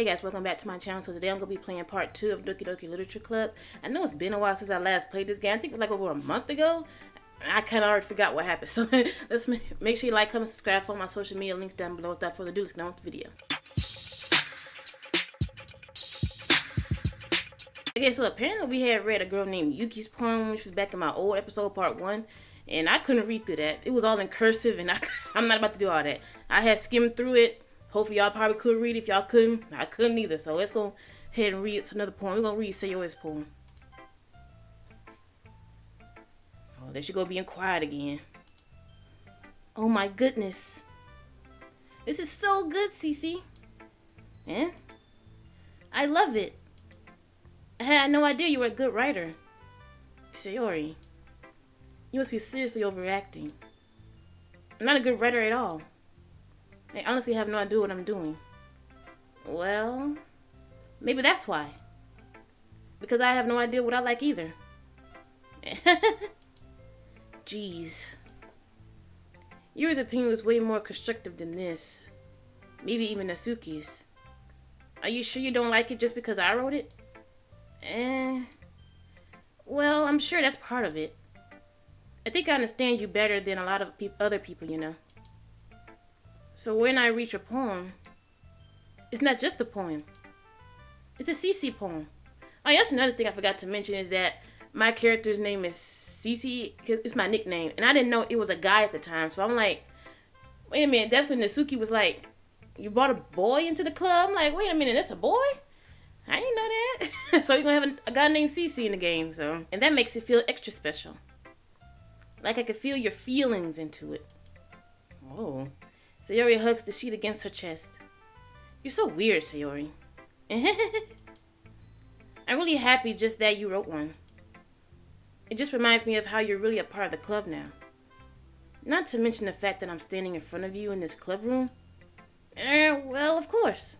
Hey guys, welcome back to my channel. So today I'm going to be playing part 2 of Doki Doki Literature Club. I know it's been a while since I last played this game. I think it was like over a month ago. I kind of already forgot what happened. So let's make sure you like, comment, subscribe, follow my social media links down below. Without further ado, let's get on with the video. Okay, so apparently we had read a girl named Yuki's poem, which was back in my old episode, part 1 and I couldn't read through that. It was all in cursive, and I, I'm not about to do all that. I had skimmed through it, Hopefully y'all probably could read. If y'all couldn't, I couldn't either. So let's go ahead and read it's another poem. We're gonna read Sayori's poem. Oh, there she go being quiet again. Oh my goodness. This is so good, Cece. Eh? I love it. I had no idea you were a good writer. Sayori, you must be seriously overacting. I'm not a good writer at all. I honestly have no idea what I'm doing. Well, maybe that's why. Because I have no idea what I like either. Jeez. Yuri's opinion was way more constructive than this. Maybe even Natsuki's. Are you sure you don't like it just because I wrote it? Eh. Well, I'm sure that's part of it. I think I understand you better than a lot of pe other people, you know. So when I reach a poem, it's not just a poem. It's a CC poem. Oh, that's another thing I forgot to mention is that my character's name is CC. It's my nickname, and I didn't know it was a guy at the time. So I'm like, wait a minute. That's when Natsuki was like, "You brought a boy into the club." I'm like, wait a minute, that's a boy. I didn't know that. so you're gonna have a, a guy named CC in the game. So and that makes it feel extra special. Like I could feel your feelings into it. Oh. Sayori hugs the sheet against her chest. You're so weird, Sayori. I'm really happy just that you wrote one. It just reminds me of how you're really a part of the club now. Not to mention the fact that I'm standing in front of you in this club room. Eh, well, of course.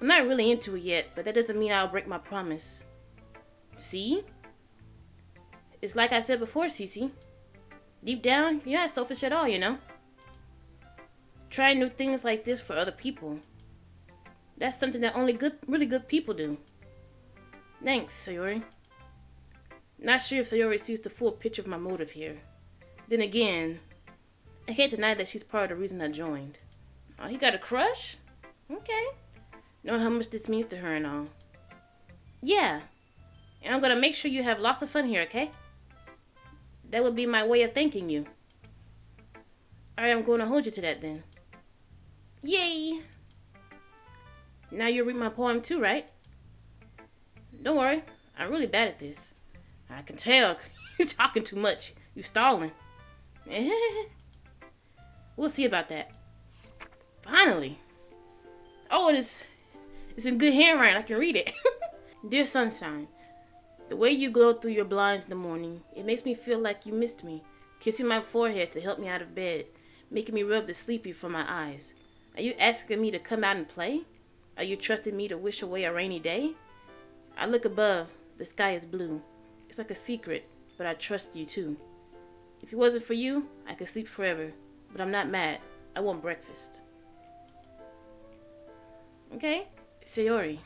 I'm not really into it yet, but that doesn't mean I'll break my promise. See? It's like I said before, Cece. Deep down, you're not selfish at all, you know? Try new things like this for other people. That's something that only good, really good people do. Thanks, Sayori. Not sure if Sayori sees the full picture of my motive here. Then again, I can't deny that she's part of the reason I joined. Oh, he got a crush? Okay. Know how much this means to her and all. Yeah. And I'm gonna make sure you have lots of fun here, okay? That would be my way of thanking you. Alright, I'm going to hold you to that then. Yay! Now you read my poem too, right? Don't worry, I'm really bad at this. I can tell. You're talking too much. You're stalling. we'll see about that. Finally. Oh, it is. It's in good handwriting. I can read it. Dear Sunshine, the way you glow through your blinds in the morning, it makes me feel like you missed me. Kissing my forehead to help me out of bed, making me rub the sleepy from my eyes. Are you asking me to come out and play? Are you trusting me to wish away a rainy day? I look above. The sky is blue. It's like a secret, but I trust you too. If it wasn't for you, I could sleep forever. But I'm not mad. I want breakfast. Okay? Sayori.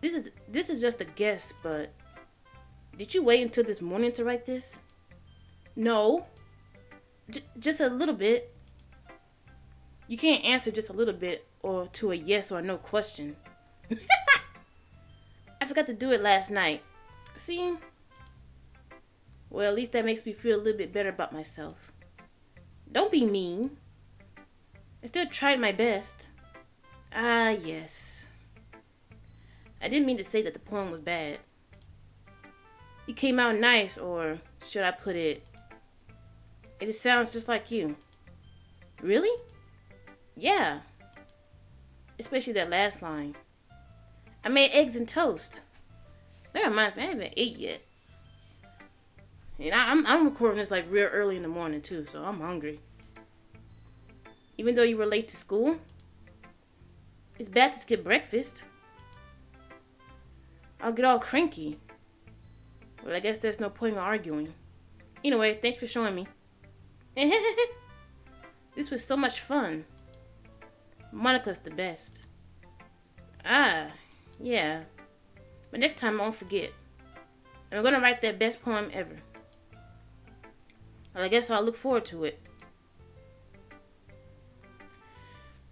This is this is just a guess, but did you wait until this morning to write this? No. J just a little bit. You can't answer just a little bit or to a yes or no question. I forgot to do it last night. See? Well, at least that makes me feel a little bit better about myself. Don't be mean. I still tried my best. Ah, yes. I didn't mean to say that the poem was bad. It came out nice, or should I put it, it just sounds just like you. Really? Yeah. Especially that last line. I made eggs and toast. That reminds me, I haven't ate yet. And I, am I'm, I'm recording this like real early in the morning too, so I'm hungry. Even though you were late to school, it's bad to skip breakfast. I'll get all cranky. Well, I guess there's no point in arguing. Anyway, thanks for showing me. this was so much fun. Monika's the best. Ah, yeah. But next time I won't forget. I'm gonna write that best poem ever. Well, I guess I'll look forward to it.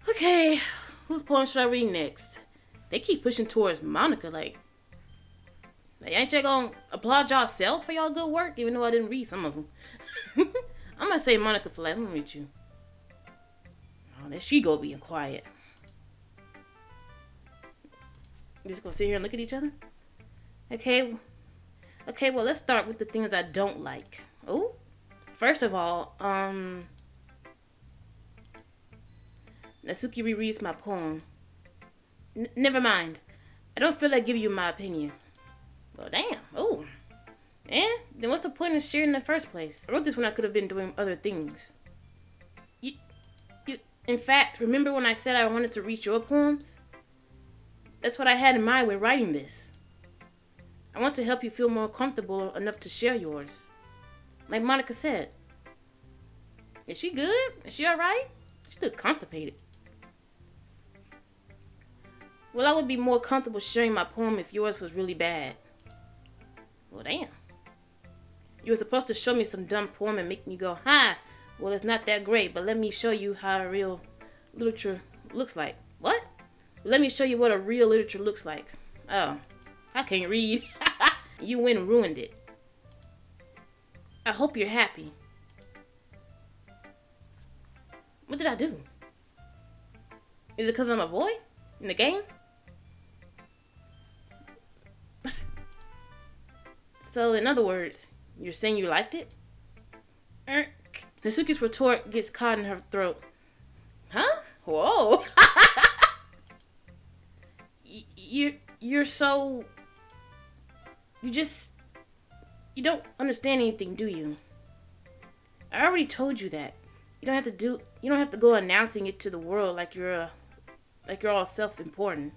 Okay, whose poem should I read next? They keep pushing towards Monika, like, like ain't y'all gonna applaud y'all yourselves for y'all good work, even though I didn't read some of them. I'm gonna say Monika for last. I'm gonna read you. There she go being quiet. Just gonna sit here and look at each other? Okay. Okay, well let's start with the things I don't like. Oh, first of all, um Natsuki rereads my poem. N never mind. I don't feel like giving you my opinion. Well, damn. Oh. And then what's the point of sharing in the first place? I wrote this when I could have been doing other things. In fact, remember when I said I wanted to read your poems? That's what I had in mind when writing this. I want to help you feel more comfortable enough to share yours. Like Monika said. Is she good? Is she alright? She looked constipated. Well, I would be more comfortable sharing my poem if yours was really bad. Well, damn. You were supposed to show me some dumb poem and make me go, ha! Well, it's not that great, but let me show you how a real literature looks like. What? Let me show you what a real literature looks like. Oh, I can't read. you went and ruined it. I hope you're happy. What did I do? Is it because I'm a boy in the game? so, in other words, you're saying you liked it? Erk. Natsuki's retort gets caught in her throat. Huh? Whoa. you're you're so you just you don't understand anything, do you? I already told you that. You don't have to do you don't have to go announcing it to the world like you're a like you're all self-important.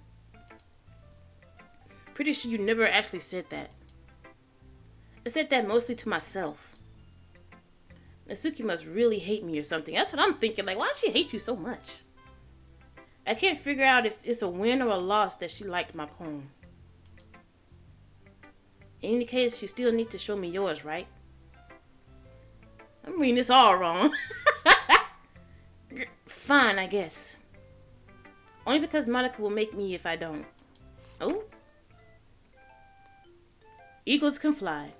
Pretty sure you never actually said that. I said that mostly to myself. Natsuki must really hate me or something. That's what I'm thinking. Like, why does she hate you so much? I can't figure out if it's a win or a loss that she liked my poem. In any case, you still need to show me yours, right? I'm reading this all wrong. Fine, I guess. Only because Monika will make me if I don't. Oh? Eagles can fly.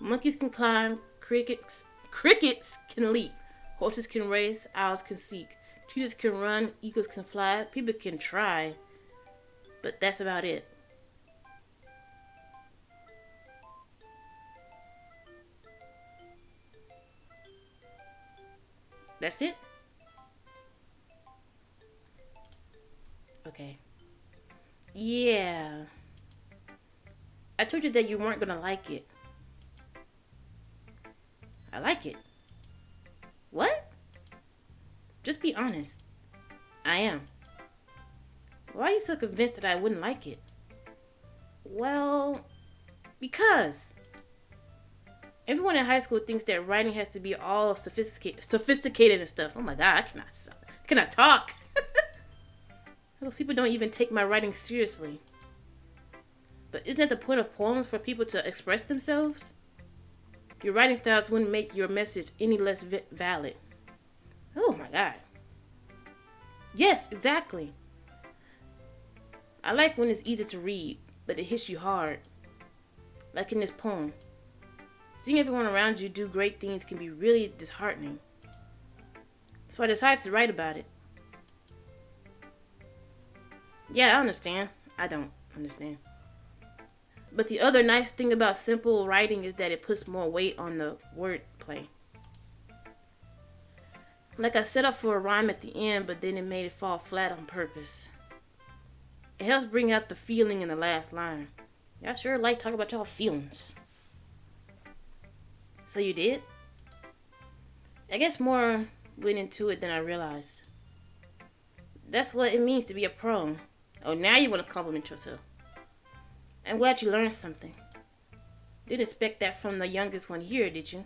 Monkeys can climb. Crickets crickets can leap. Horses can race. Owls can seek. Cheetahs can run, eagles can fly, people can try, but that's about it. That's it? Okay. Yeah. I told you that you weren't gonna like it. I like it. What? Just be honest. I am. Why are you so convinced that I wouldn't like it? Well, because everyone in high school thinks that writing has to be all sophisticated, sophisticated and stuff. Oh my god, I cannot, I cannot talk. Those people don't even take my writing seriously. But isn't that the point of poems for people to express themselves? Your writing styles wouldn't make your message any less valid. Oh my god. Yes, exactly. I like when it's easy to read, but it hits you hard. Like in this poem. Seeing everyone around you do great things can be really disheartening. So I decided to write about it. Yeah, I understand. I don't understand. But the other nice thing about simple writing is that it puts more weight on the wordplay. Like I set up for a rhyme at the end, but then it made it fall flat on purpose. It helps bring out the feeling in the last line. Y'all sure like talk about y'all feelings. So you did? I guess more went into it than I realized. That's what it means to be a pro. Oh, now you want to compliment yourself. I'm glad you learned something. Didn't expect that from the youngest one here, did you?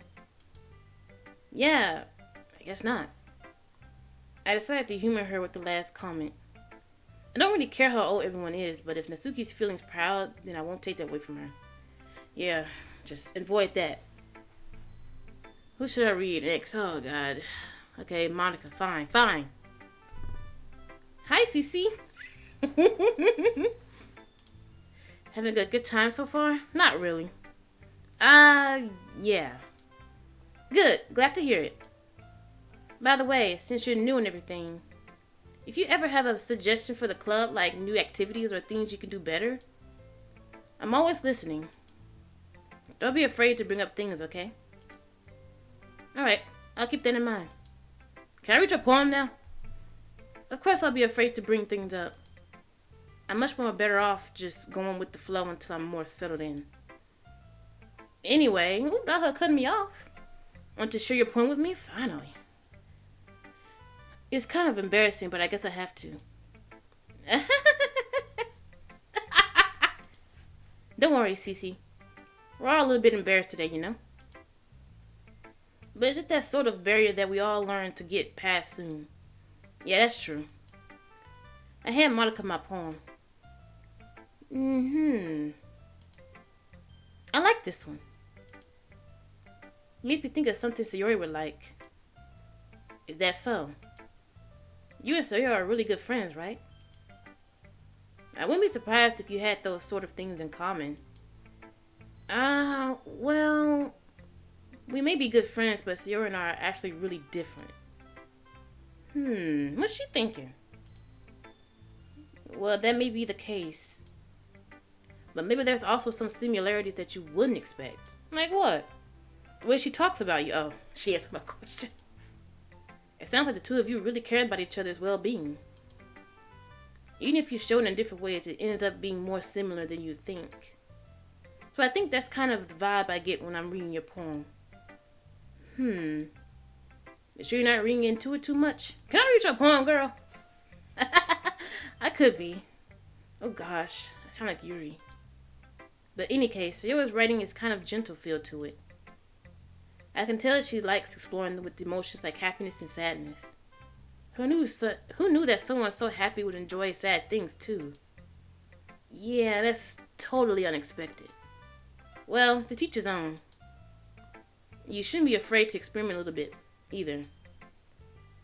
Yeah, I guess not. I decided to humor her with the last comment. I don't really care how old everyone is, but if Natsuki's feelings proud, then I won't take that away from her. Yeah, just avoid that. Who should I read next? Oh god. Okay, Monika, fine, fine. Hi, Cece. Having a good time so far? Not really. Uh, yeah. Good, glad to hear it. By the way, since you're new and everything, if you ever have a suggestion for the club, like new activities or things you can do better, I'm always listening. Don't be afraid to bring up things, okay? Alright, I'll keep that in mind. Can I read your poem now? Of course I'll be afraid to bring things up. I'm much more better off just going with the flow until I'm more settled in. Anyway, got her cutting me off. Want to share your poem with me? Finally. It's kind of embarrassing, but I guess I have to. Don't worry, Cece. We're all a little bit embarrassed today, you know? But it's just that sort of barrier that we all learn to get past soon. Yeah, that's true. I had Monika my poem. Mm-hmm. I like this one. Makes me think of something Sayori would like. Is that so? You and Sayori are really good friends, right? I wouldn't be surprised if you had those sort of things in common. Ah, uh, well, we may be good friends, but Sayori and I are actually really different. Hmm, what's she thinking? Well, that may be the case. But maybe there's also some similarities that you wouldn't expect. Like what? The way she talks about you. Oh, she asked my question. It sounds like the two of you really care about each other's well-being. Even if you show in different ways, it ends up being more similar than you think. So I think that's kind of the vibe I get when I'm reading your poem. Hmm. You sure you're not reading into it too much? Can I read your poem, girl? I could be. Oh gosh, I sound like Yuri. But any case, Sayori's writing is kind of gentle feel to it. I can tell she likes exploring with emotions like happiness and sadness. Who knew, so, who knew that someone so happy would enjoy sad things too? Yeah, that's totally unexpected. Well, to teach his own. You shouldn't be afraid to experiment a little bit, either.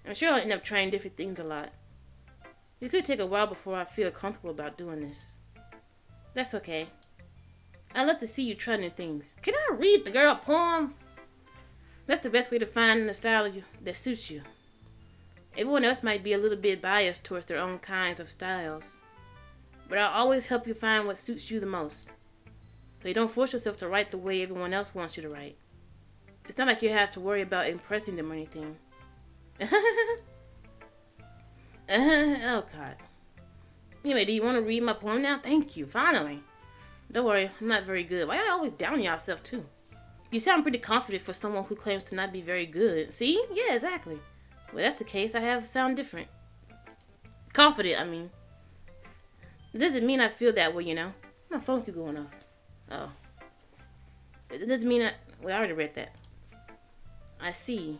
I'm sure I'll end up trying different things a lot. It could take a while before I feel comfortable about doing this. That's okay. I love to see you try new things. Can I read the girl poem? That's the best way to find the style you, that suits you. Everyone else might be a little bit biased towards their own kinds of styles. But I'll always help you find what suits you the most. So you don't force yourself to write the way everyone else wants you to write. It's not like you have to worry about impressing them or anything. oh god. Anyway, do you want to read my poem now? Thank you, finally. Don't worry, I'm not very good. Why you always down yourself too? You sound pretty confident for someone who claims to not be very good. See? Yeah, exactly. Well, that's the case. I have sound different. Confident, I mean. It doesn't mean I feel that way, you know. My phone keep going off. Oh. It doesn't mean I... Well, I already read that. I see.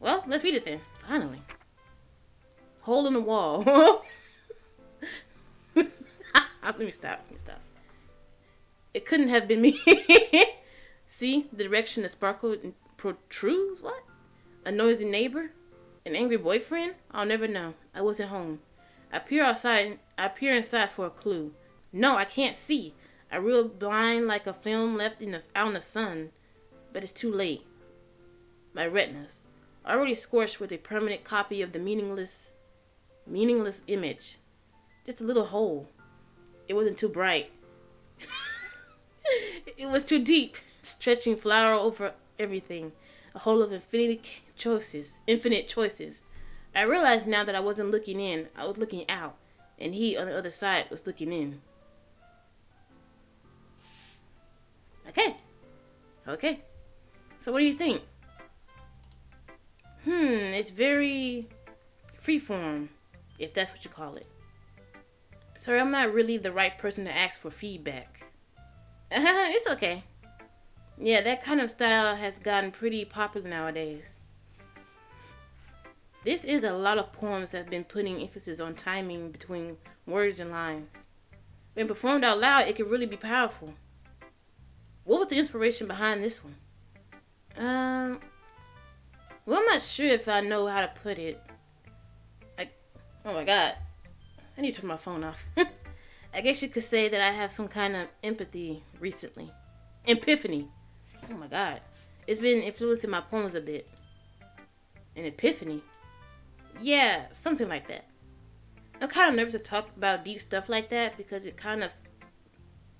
Well, let's read it then. Finally. Hole in the wall. Let me stop. Let me stop. It couldn't have been me. See the direction the sparkle protrudes? What? A noisy neighbor? An angry boyfriend? I'll never know. I wasn't home. I peer outside. I peer inside for a clue. No, I can't see. I reel blind like a film left in the, out in the sun. But it's too late. My retinas, already scorched with a permanent copy of the meaningless, meaningless image. Just a little hole. It wasn't too bright. it was too deep, stretching flower over everything. A hole of infinite choices, infinite choices. I realized now that I wasn't looking in, I was looking out, and he on the other side was looking in. Okay. Okay. So what do you think? Hmm, it's very freeform, if that's what you call it. Sorry, I'm not really the right person to ask for feedback. it's okay. Yeah, that kind of style has gotten pretty popular nowadays. This is a lot of poems that have been putting emphasis on timing between words and lines. When performed out loud, it can really be powerful. What was the inspiration behind this one? Um, well, I'm not sure if I know how to put it. I, oh my god, I need to turn my phone off. I guess you could say that I have some kind of empathy recently. Epiphany. Oh my god. It's been influencing my poems a bit. An epiphany? Yeah, something like that. I'm kind of nervous to talk about deep stuff like that because it kind of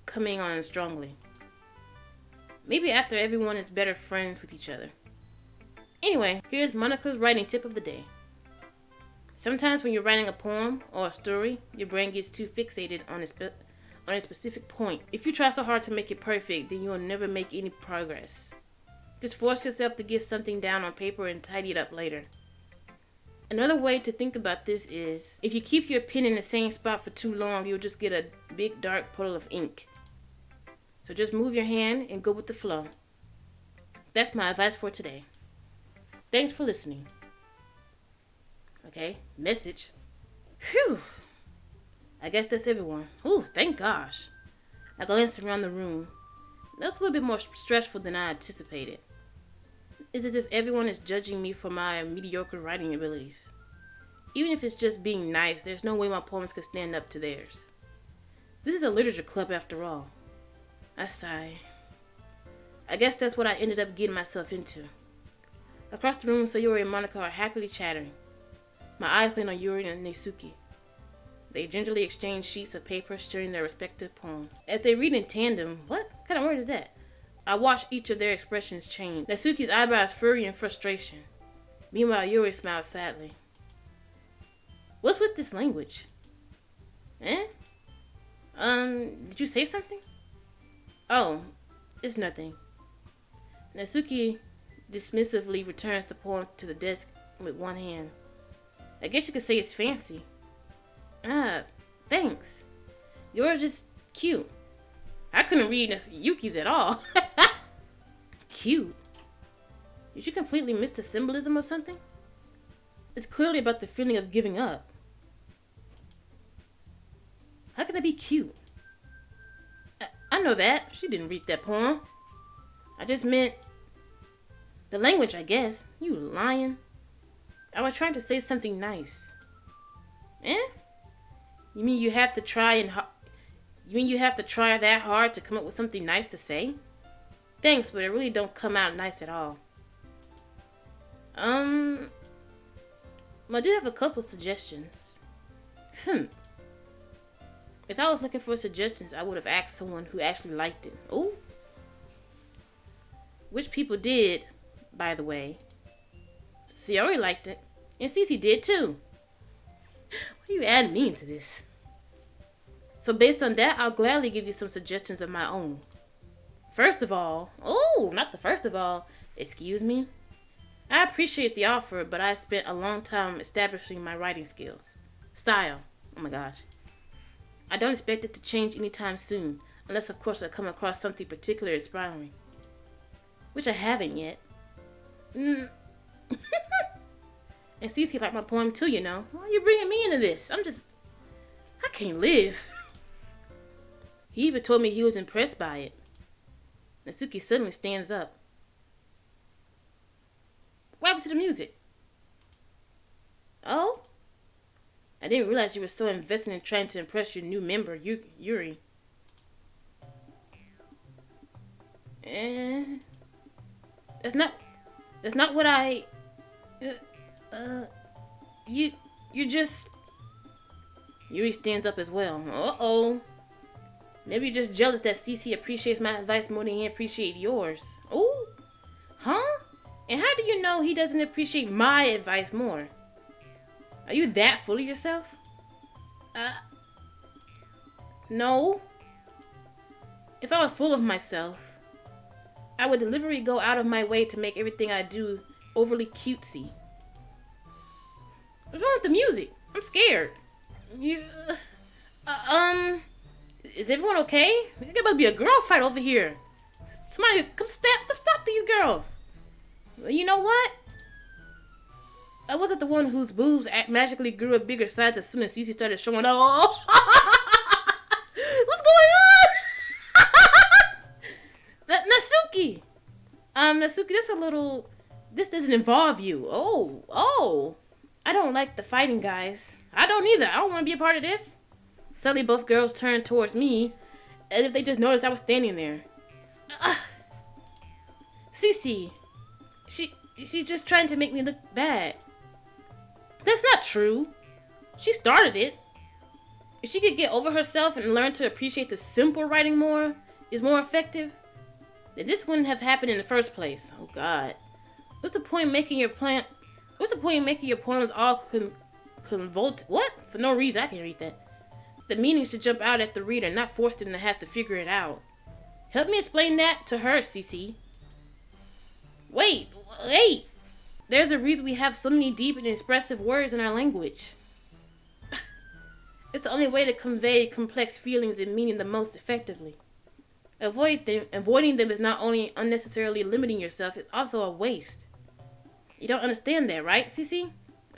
coming on strongly. Maybe after everyone is better friends with each other. Anyway, here's Monika's writing tip of the day. Sometimes when you're writing a poem or a story, your brain gets too fixated on a, spe- on a specific point. If you try so hard to make it perfect, then you'll never make any progress. Just force yourself to get something down on paper and tidy it up later. Another way to think about this is if you keep your pen in the same spot for too long, you'll just get a big dark puddle of ink. So just move your hand and go with the flow. That's my advice for today. Thanks for listening. Okay, message. Whew. I guess that's everyone. Ooh, thank gosh. I glanced around the room. That's a little bit more stressful than I anticipated. It's as if everyone is judging me for my mediocre writing abilities. Even if it's just being nice, there's no way my poems could stand up to theirs. This is a literature club after all. I sigh. I guess that's what I ended up getting myself into. Across the room, Sayori and Monika are happily chattering. My eyes land on Yuri and Nezuki. They gingerly exchange sheets of paper sharing their respective poems. As they read in tandem, what kind of word is that? I watch each of their expressions change. Nezuki's eyebrows furry in frustration. Meanwhile, Yuri smiles sadly. What's with this language? Eh? Um, did you say something? Oh, it's nothing. Nezuki dismissively returns the poem to the desk with one hand. I guess you could say it's fancy. Ah, thanks. Yours is cute. I couldn't read Yuki's at all. cute. Did you completely miss the symbolism or something? It's clearly about the feeling of giving up. How can that be cute? I, I know that. She didn't read that poem. I just meant the language, I guess. You lying. I was trying to say something nice. Eh? You mean you have to try and you mean you have to try that hard to come up with something nice to say? Thanks, but it really don't come out nice at all. Um, I do have a couple suggestions. Hmm. If I was looking for suggestions, I would have asked someone who actually liked it. Oh. Which people did, by the way. Sayori liked it. And Cece did too. Why are you adding me into this? So based on that, I'll gladly give you some suggestions of my own. First of all, oh, not the first of all, excuse me. I appreciate the offer, but I spent a long time establishing my writing skills. Style, oh my gosh. I don't expect it to change anytime soon, unless of course I come across something particularly inspiring. Which I haven't yet. Mm. and Cece liked my poem too, you know. Why are you bringing me into this? I'm just... I can't live. he even told me he was impressed by it. Natsuki suddenly stands up. What happened to the music? Oh? I didn't realize you were so invested in trying to impress your new member, Yuri. Eh, that's not that's not what I uh, you you just Yuri stands up as well. Uh-oh. Maybe you're just jealous that CC appreciates my advice more than he appreciates yours. Ooh. Huh? And how do you know he doesn't appreciate my advice more? Are you that full of yourself? Uh. No. If I was full of myself, I would deliberately go out of my way to make everything I do overly cutesy. What's wrong with the music? I'm scared. You, uh, um, is everyone okay? There to be a girl fight over here. Somebody come stop, stop, stop these girls. You know what? I wasn't the one whose boobs magically grew a bigger size as soon as Cece started showing up. What's going on? Natsuki! Um, Natsuki, this a little... This doesn't involve you. Oh, oh. I don't like the fighting guys. I don't either. I don't want to be a part of this. Suddenly, both girls turned towards me, as if they just noticed I was standing there. Uh, Cece, she she's just trying to make me look bad. That's not true. She started it. If she could get over herself and learn to appreciate the simple writing more, is more effective, then this wouldn't have happened in the first place. Oh God, what's the point making your plan? What's the point in making your poems all con? What? For no reason. I can read that. The meaning should jump out at the reader, not force them to have to figure it out. Help me explain that to her, Cece. Wait, wait. There's a reason we have so many deep and expressive words in our language. it's the only way to convey complex feelings and meaning the most effectively. Avoid them, avoiding them is not only unnecessarily limiting yourself, it's also a waste. You don't understand that, right, Cece?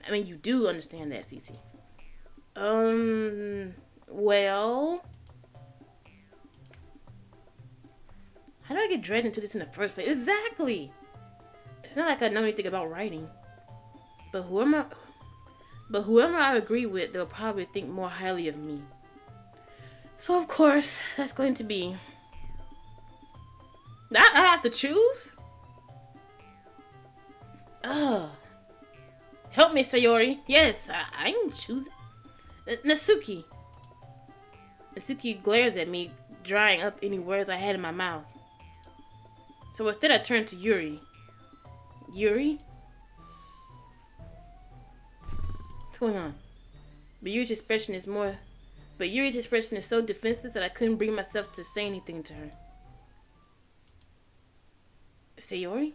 I mean, you do understand that, Cece. Um, well... How do I get dragged into this in the first place? Exactly! It's not like I know anything about writing. But whoever, but whoever I agree with, they'll probably think more highly of me. So of course, that's going to be... I, I have to choose? Ugh. Help me, Sayori. Yes, I, I can choose. N uh, Natsuki. Natsuki glares at me, drying up any words I had in my mouth. So instead I turn to Yuri. Yuri? What's going on? But Yuri's expression is more... But Yuri's expression is so defenseless that I couldn't bring myself to say anything to her. Sayori?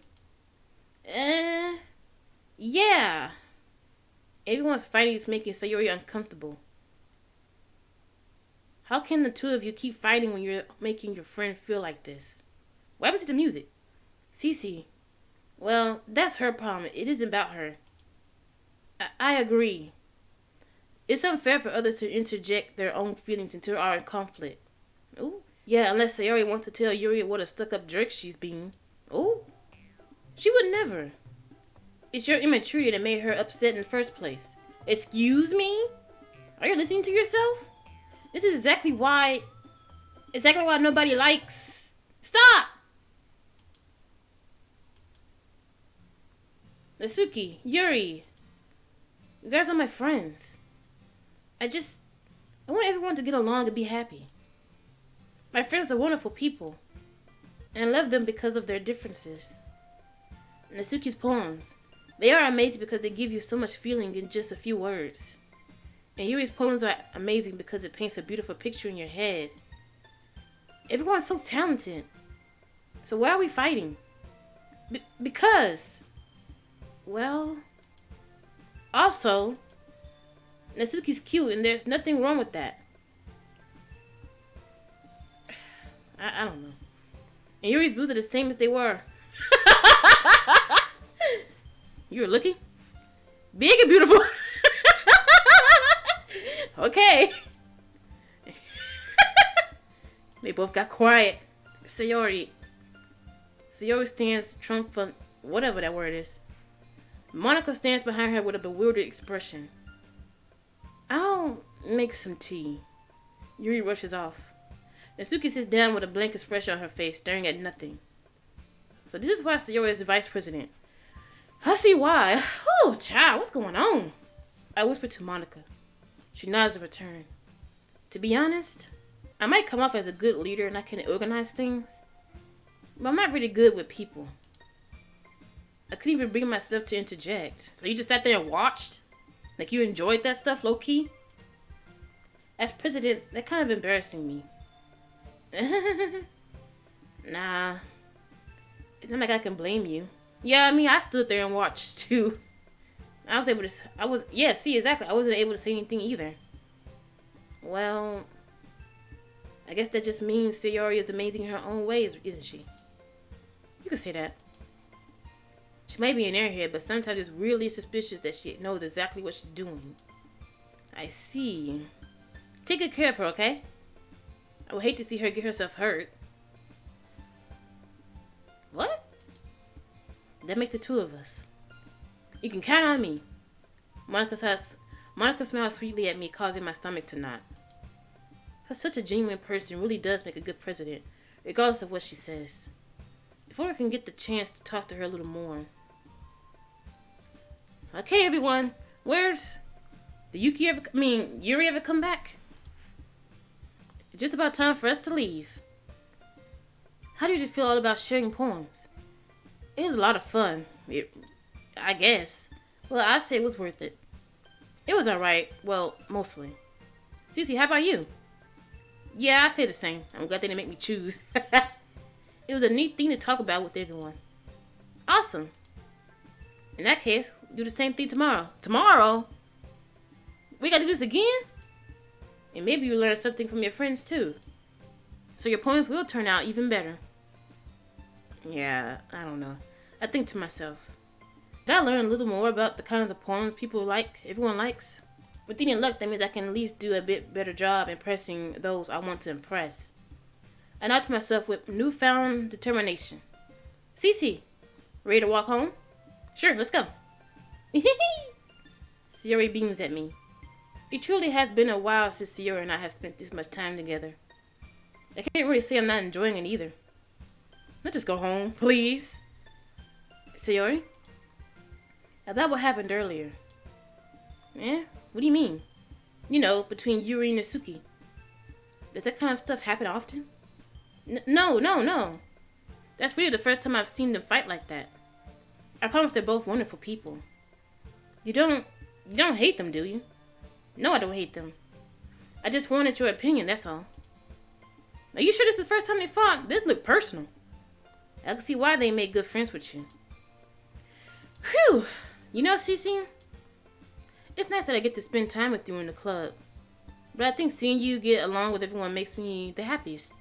Eh... Yeah! Everyone's fighting is making Sayori uncomfortable. How can the two of you keep fighting when you're making your friend feel like this? What happened to the music? Cece. Well, that's her problem. It isn't about her. I, I agree. It's unfair for others to interject their own feelings into our conflict. Ooh. Yeah, unless Sayori wants to tell Yuri what a stuck-up jerk she's being. She would never. It's your immaturity that made her upset in the first place. Excuse me? Are you listening to yourself? This is exactly why... Exactly why nobody likes... Stop! Natsuki, Yuri. You guys are my friends. I just... I want everyone to get along and be happy. My friends are wonderful people. And I love them because of their differences. Natsuki's poems. They are amazing because they give you so much feeling in just a few words. And Yuri's poems are amazing because it paints a beautiful picture in your head. Everyone's so talented. So why are we fighting? Because well, also, Natsuki's cute, and there's nothing wrong with that. I, I don't know. And Yuri's boobs are the same as they were. you were looking? Big and beautiful. okay. they both got quiet. Sayori. Sayori stands triumphant, whatever that word is. Monika stands behind her with a bewildered expression. I'll make some tea. Yuri rushes off. Natsuki sits down with a blank expression on her face, staring at nothing. So this is why Sayori is the vice president. I see why. Oh, child, what's going on? I whispered to Monika. She nods in return. To be honest, I might come off as a good leader and I can organize things, but I'm not really good with people. I couldn't even bring myself to interject. So you just sat there and watched? Like you enjoyed that stuff low key? As president, that kind of embarrassing me. nah. It's not like I can blame you. Yeah, I mean, I stood there and watched too. I was able to. I was. Yeah, see, exactly. I wasn't able to say anything either. Well, I guess that just means Sayori is amazing in her own ways, isn't she? You can say that. She may be an airhead, but sometimes it's really suspicious that she knows exactly what she's doing. I see. Take good care of her, okay? I would hate to see her get herself hurt. What? That makes the two of us. You can count on me. Monika says, Monika smiles sweetly at me, causing my stomach to knot. But such a genuine person really does make a good president, regardless of what she says. If I can get the chance to talk to her a little more. Okay, everyone, where's the Yuki ever? I mean, Yuri ever come back? It's just about time for us to leave. How did you feel all about sharing poems? It was a lot of fun. It, I guess. Well, I say it was worth it. It was alright. Well, mostly. Cece, how about you? Yeah, I say the same. I'm glad they didn't make me choose. it was a neat thing to talk about with everyone. Awesome. In that case, we'll do the same thing tomorrow. Tomorrow? We gotta do this again? And maybe you learn something from your friends too. So your poems will turn out even better. Yeah, I don't know. I think to myself, did I learn a little more about the kinds of poems people like, everyone likes? With any luck, that means I can at least do a bit better job impressing those I want to impress. I nod to myself with newfound determination. Cece, ready to walk home? Sure, let's go. Sayori beams at me. It truly has been a while since Sayori and I have spent this much time together. I can't really say I'm not enjoying it either. Let's just go home, please. Sayori? About what happened earlier. Eh? What do you mean? You know, between Yuri and Natsuki. Does that kind of stuff happen often? N no, no, no. That's really the first time I've seen them fight like that. I promise they're both wonderful people. You don't, you don't hate them, do you? No, I don't hate them. I just wanted your opinion, that's all. Are you sure this is the first time they fought? This look personal. I can see why they made good friends with you. Whew! You know, Cece, it's nice that I get to spend time with you in the club. But I think seeing you get along with everyone makes me the happiest.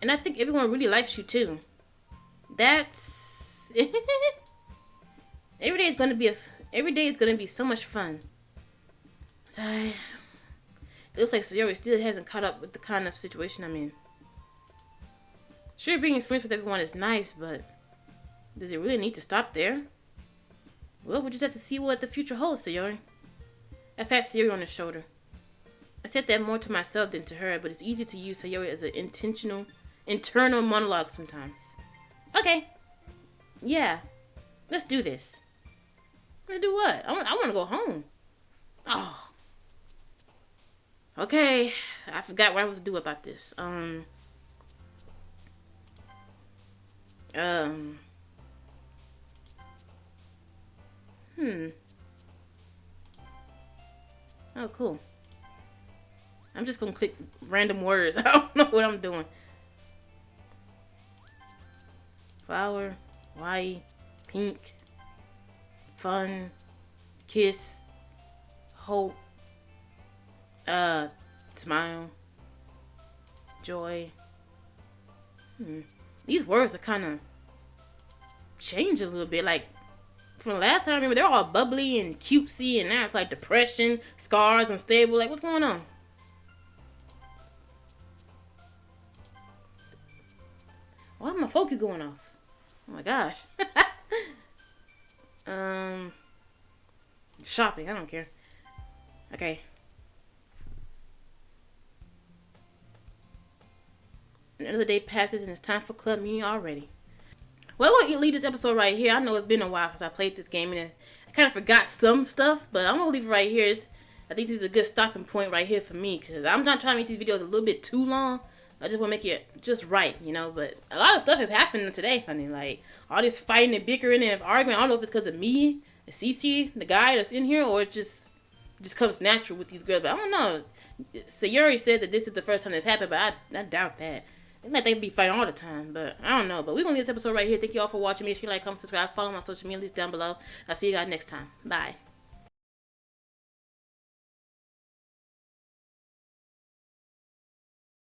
And I think everyone really likes you too. That's every day is gonna be a every day is gonna be so much fun. So it looks like Sayori still hasn't caught up with the kind of situation I'm in. Sure, being friends with everyone is nice, but does it really need to stop there? Well, we'll just have to see what the future holds, Sayori. I pat Sayori on the shoulder. I said that more to myself than to her, but it's easy to use Sayori as an intentional, internal monologue sometimes. Okay. Yeah. Let's do this. Let's do what? I want, I want to go home. Oh. Okay. I forgot what I was to do about this. Um. Um. Hmm. Oh, cool. I'm just gonna click random words. I don't know what I'm doing. Flower, white, pink, fun, kiss, hope, uh, smile, joy. Hmm. These words are kind of change a little bit. Like from the last time I remember, they're all bubbly and cutesy, and now it's like depression, scars, unstable. Like, what's going on? Why my focus going off? Oh my gosh. um, shopping. I don't care. Okay. Another day passes and it's time for club meeting already. Well, I'm gonna leave this episode right here. I know it's been a while since I played this game and I kind of forgot some stuff, but I'm gonna leave it right here. It's, I think this is a good stopping point right here for me because I'm not trying to make these videos a little bit too long. I just want to make it just right, you know. But a lot of stuff has happened today, honey. Like all this fighting and bickering and arguing. I don't know if it's because of me, the CC, the guy that's in here, or it just just comes natural with these girls. But I don't know. Sayori said that this is the first time this happened, but I, I doubt that. Like they be fighting all the time, but I don't know. But we're gonna leave this episode right here. Thank you all for watching. Make sure you like, comment, subscribe, follow my social media links down below. I'll see you guys next time. Bye.